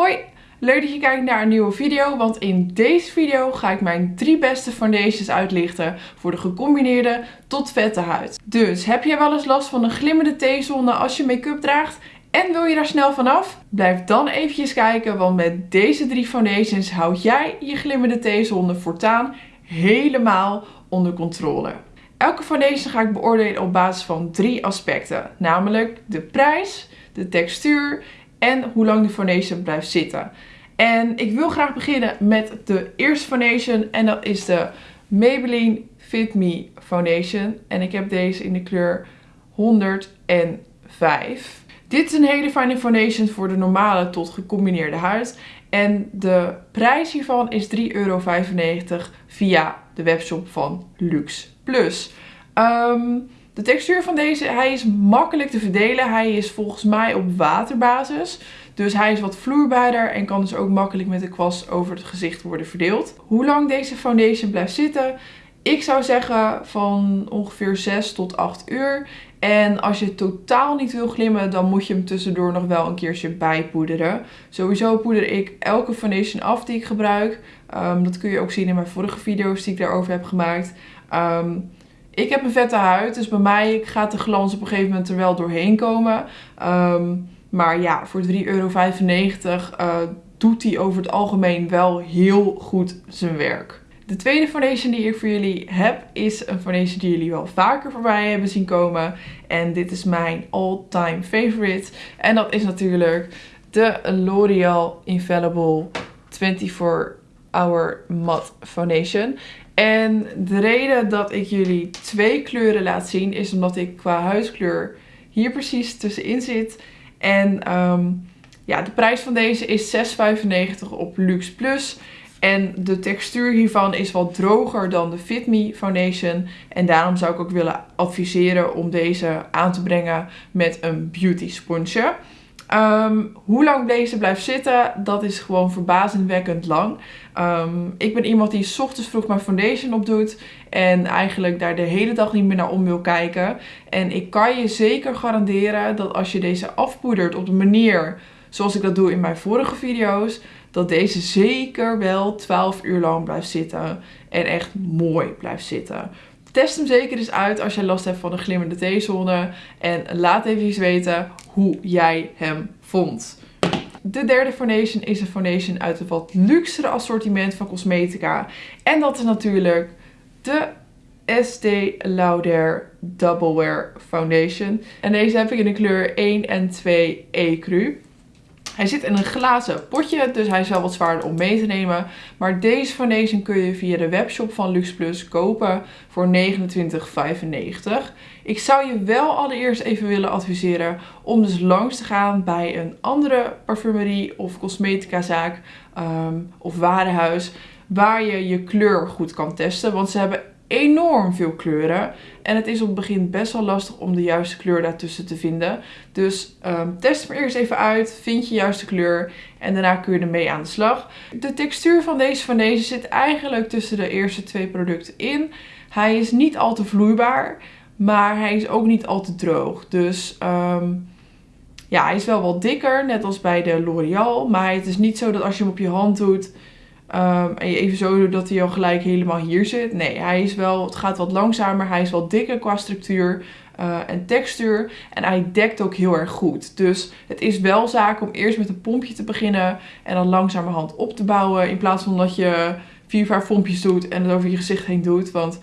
Hoi, leuk dat je kijkt naar een nieuwe video, want in deze video ga ik mijn drie beste foundations uitlichten voor de gecombineerde tot vette huid. Dus heb jij wel eens last van een glimmende T-zone als je make-up draagt en wil je daar snel vanaf? Blijf dan eventjes kijken, want met deze drie foundations houd jij je glimmende T-zone voortaan helemaal onder controle. Elke foundation ga ik beoordelen op basis van drie aspecten, namelijk de prijs, de textuur en hoe lang de foundation blijft zitten. En ik wil graag beginnen met de eerste foundation en dat is de Maybelline Fit Me Foundation. En ik heb deze in de kleur 105. Dit is een hele fijne foundation voor de normale tot gecombineerde huid. En de prijs hiervan is 3,95 euro via de webshop van Lux Plus. Ehm, de textuur van deze, hij is makkelijk te verdelen. Hij is volgens mij op waterbasis. Dus hij is wat vloeibaarder en kan dus ook makkelijk met de kwast over het gezicht worden verdeeld. Hoe lang deze foundation blijft zitten? Ik zou zeggen van ongeveer 6 tot 8 uur. En als je totaal niet wil glimmen, dan moet je hem tussendoor nog wel een keertje bijpoederen. Sowieso poeder ik elke foundation af die ik gebruik. Ehm, dat kun je ook zien in mijn vorige video's die ik daarover heb gemaakt. Um, ik heb een vette huid, dus bij mij gaat de glans op een gegeven moment er wel doorheen komen. Ehm, maar ja, voor 3,95 euro uh, doet hij over het algemeen wel heel goed zijn werk. De tweede foundation die ik voor jullie heb is een foundation die jullie wel vaker voorbij hebben zien komen. En dit is mijn all-time favorite. En dat is natuurlijk de L'Oreal Infallible 24 Hour Matte Foundation. En de reden dat ik jullie twee kleuren laat zien is omdat ik qua huidskleur hier precies tussenin zit. En um, ja, de prijs van deze is 6,95 op Lux Plus. En de textuur hiervan is wat droger dan de Fit Me Foundation. En daarom zou ik ook willen adviseren om deze aan te brengen met een beauty sponsje. Um, hoe lang deze blijft zitten, dat is gewoon verbazingwekkend lang. Um, ik ben iemand die s ochtends vroeg mijn foundation opdoet en eigenlijk daar de hele dag niet meer naar om wil kijken. En ik kan je zeker garanderen dat als je deze afpoedert op de manier zoals ik dat doe in mijn vorige video's, dat deze zeker wel 12 uur lang blijft zitten en echt mooi blijft zitten. Test hem zeker eens uit als je last hebt van een glimmende T-zone. En laat even weten hoe jij hem vond. De derde foundation is een foundation uit een wat luxere assortiment van cosmetica. En dat is natuurlijk de Estee Lauder Double Wear Foundation. En deze heb ik in de kleur 1 en 2 Ecru. Hij zit in een glazen potje, dus hij is wel wat zwaarder om mee te nemen. Maar deze foundation kun je via de webshop van Lux Plus kopen voor 29,95. Ik zou je wel allereerst even willen adviseren om dus langs te gaan bij een andere parfumerie of cosmetica zaak um, of warenhuis waar je je kleur goed kan testen. Want ze hebben enorm veel kleuren. En het is op het begin best wel lastig om de juiste kleur daartussen te vinden. Dus um, test hem eerst even uit. Vind je juiste kleur. En daarna kun je ermee aan de slag. De textuur van deze van deze zit eigenlijk tussen de eerste twee producten in. Hij is niet al te vloeibaar. Maar hij is ook niet al te droog. Dus um, ja, hij is wel wat dikker. Net als bij de L'Oreal. Maar het is niet zo dat als je hem op je hand doet Um, en je even zo dat hij al gelijk helemaal hier zit. Nee, hij is wel, het gaat wat langzamer. Hij is wel dikker qua structuur uh, en textuur. En hij dekt ook heel erg goed. Dus het is wel zaak om eerst met een pompje te beginnen. En dan langzamerhand op te bouwen. In plaats van dat je vier, vijf pompjes doet en het over je gezicht heen doet. Want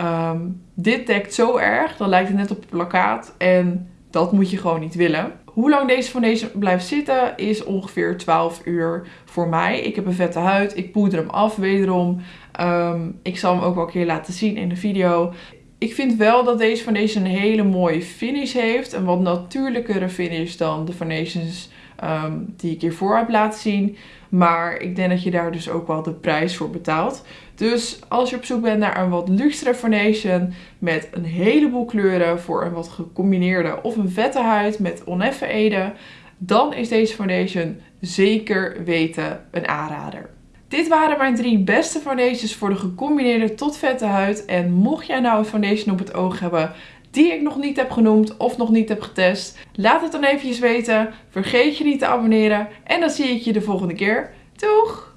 um, dit dekt zo erg. Dan lijkt het net op een plakkaat. En dat moet je gewoon niet willen. Hoe lang deze foundation blijft zitten is ongeveer 12 uur voor mij. Ik heb een vette huid. Ik poeder hem af wederom. Um, ik zal hem ook wel een keer laten zien in de video. Ik vind wel dat deze foundation een hele mooie finish heeft. Een wat natuurlijkere finish dan de foundations um, die ik hiervoor heb laten zien. Maar ik denk dat je daar dus ook wel de prijs voor betaalt. Dus als je op zoek bent naar een wat luxere foundation met een heleboel kleuren voor een wat gecombineerde of een vette huid met oneffen eden, dan is deze foundation zeker weten een aanrader. Dit waren mijn drie beste foundations voor de gecombineerde tot vette huid. En mocht jij nou een foundation op het oog hebben die ik nog niet heb genoemd of nog niet heb getest. Laat het dan eventjes weten. Vergeet je niet te abonneren en dan zie ik je de volgende keer. Doeg!